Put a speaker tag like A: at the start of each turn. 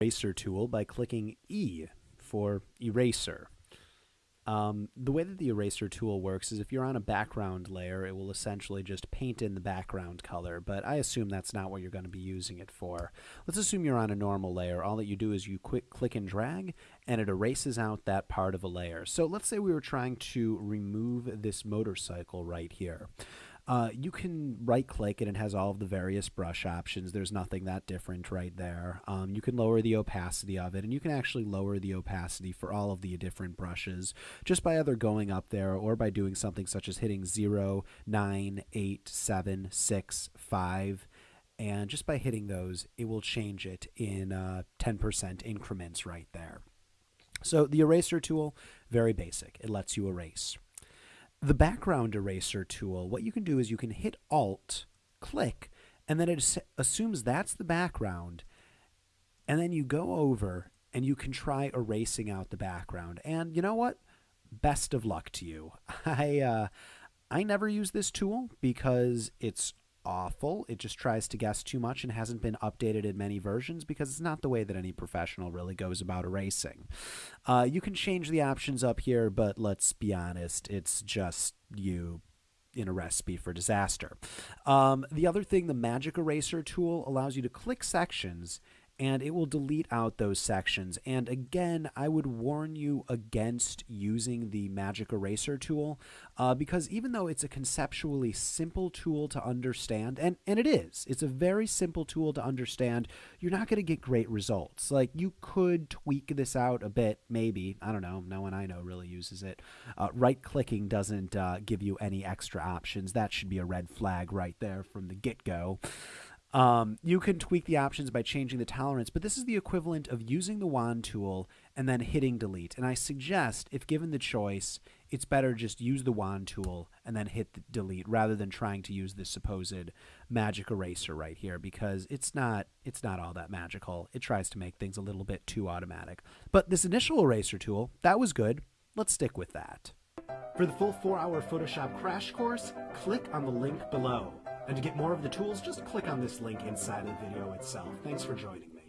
A: eraser tool by clicking E for eraser. Um, the way that the eraser tool works is if you're on a background layer, it will essentially just paint in the background color, but I assume that's not what you're going to be using it for. Let's assume you're on a normal layer. All that you do is you quick click and drag, and it erases out that part of a layer. So let's say we were trying to remove this motorcycle right here. Uh, you can right click and it has all of the various brush options. There's nothing that different right there. Um, you can lower the opacity of it and you can actually lower the opacity for all of the different brushes just by either going up there or by doing something such as hitting 0, 9, 8, 7, 6, 5 and just by hitting those it will change it in uh, 10% increments right there. So the eraser tool, very basic. It lets you erase. The background eraser tool, what you can do is you can hit Alt, click, and then it assumes that's the background. And then you go over and you can try erasing out the background. And you know what? Best of luck to you. I uh, I never use this tool because it's awful. It just tries to guess too much and hasn't been updated in many versions because it's not the way that any professional really goes about erasing. Uh, you can change the options up here, but let's be honest, it's just you in a recipe for disaster. Um, the other thing, the Magic Eraser tool allows you to click sections and it will delete out those sections. And again, I would warn you against using the Magic Eraser tool uh, because even though it's a conceptually simple tool to understand, and, and it is, it's a very simple tool to understand, you're not going to get great results. Like you could tweak this out a bit, maybe. I don't know. No one I know really uses it. Uh, right clicking doesn't uh, give you any extra options. That should be a red flag right there from the get go. Um, you can tweak the options by changing the tolerance, but this is the equivalent of using the wand tool and then hitting delete. And I suggest, if given the choice, it's better just use the wand tool and then hit delete rather than trying to use this supposed magic eraser right here because it's not it's not all that magical. It tries to make things a little bit too automatic. But this initial eraser tool, that was good. Let's stick with that. For the full 4-hour Photoshop crash course, click on the link below. And to get more of the tools, just click on this link inside the video itself. Thanks for joining.